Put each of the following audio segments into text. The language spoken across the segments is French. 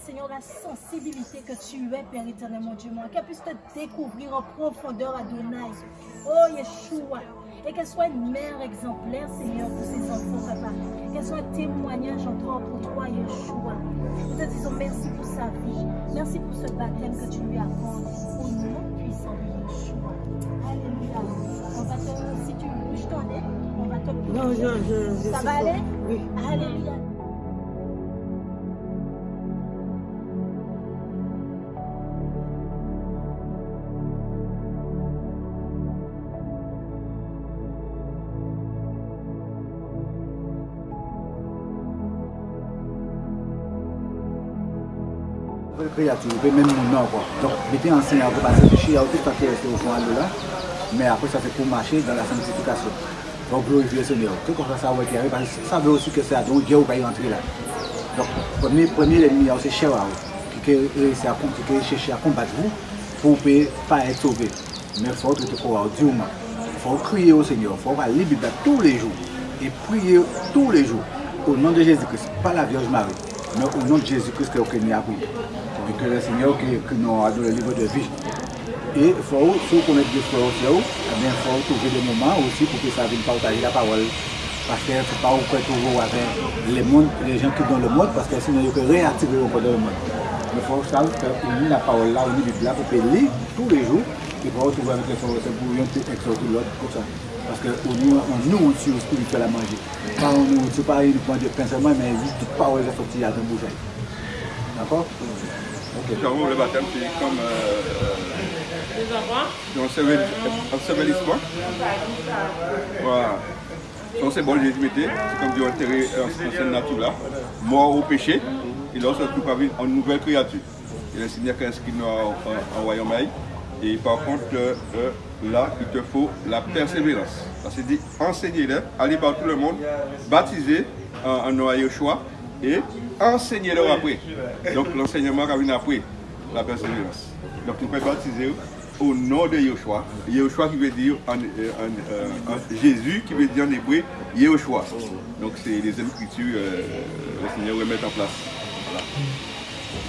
Seigneur, mon Dieu, moi. Qu'elle puisse te découvrir en profondeur, Adonai. Oh, Yeshua. Et qu'elle soit une mère exemplaire, Seigneur, pour ses enfants, papa. Qu'elle soit un témoignage encore pour toi, Yeshua. Nous te disons merci pour sa vie. Merci pour ce baptême que tu lui accordes. Au nom puissant de Yeshua. Alléluia. On va te, si tu bouges ton nez, on va te Non, je, je, je Ça va aller? Oui. Alléluia. créatif, même nous quoi. Donc, j'étais enseigné à vous parce que je suis à tout au fond de là. Mais après, ça c'est pour marcher dans la sanctification. Donc, glorifier le Seigneur. Tout comme ça, ça va être arrivé parce que ça veut aussi que c'est à Dieu qui va y entrer là. Donc, premier, premier ennemi, hein, c'est cher à vous. Qui est à combattre vous pour ne pas être sauvé. Mais il faut être croire, Dieu Il faut crier au Seigneur. Il faut aller à la tous les jours. Et prier tous les jours. Au nom de Jésus-Christ, pas la Vierge Marie. Mais au nom de Jésus-Christ, que nous avons appris. que le Seigneur que, nous a donné le livre de vie. Et il faut, si vous connaissez Dieu, il eh faut trouver des moments aussi pour que ça vienne partager la parole. Parce qu'il ne faut pas vous toujours avec les, mondes, les gens qui sont dans le monde, parce que sinon, ils peuvent réactiver encore dans le monde. Il faut que la parole là, au niveau de là, pour payer tous les jours. Et pour retrouver avec les frères aussi, pour un petit exhorter l'autre, comme ça. Parce qu'on on nourriture spirituelle à manger. Pas on nourriture, pas uniquement de pain seulement, mais toute parole est sortie à ton bouche. D'accord? Clairement, le baptême, c'est comme euh, euh, un ensevelissement. Voilà. Donc c'est bon, j'ai dit, c'est comme du enterré en scène nature là, mort au péché, et là, on se retrouve avec une nouvelle créature. Et le Seigneur qui inscrit nous en, en, en royaume. Et par contre, euh, euh, là, il te faut la persévérance. Parce que dit, enseignez-les, allez par tout le monde, baptisez en, en nom à Yeshua et enseignez-leur après. Donc l'enseignement qui vient après, la persévérance. Donc tu peux baptiser au nom de Yeshua. Yeshua qui veut dire en, euh, en, euh, en Jésus qui veut dire en hébreu Yeshua. Donc c'est les écritures euh, le Seigneur va mettre en place. Voilà.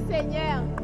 Seigneur.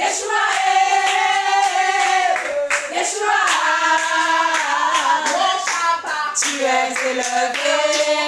Yeshua, Yeshua, tu es élevé,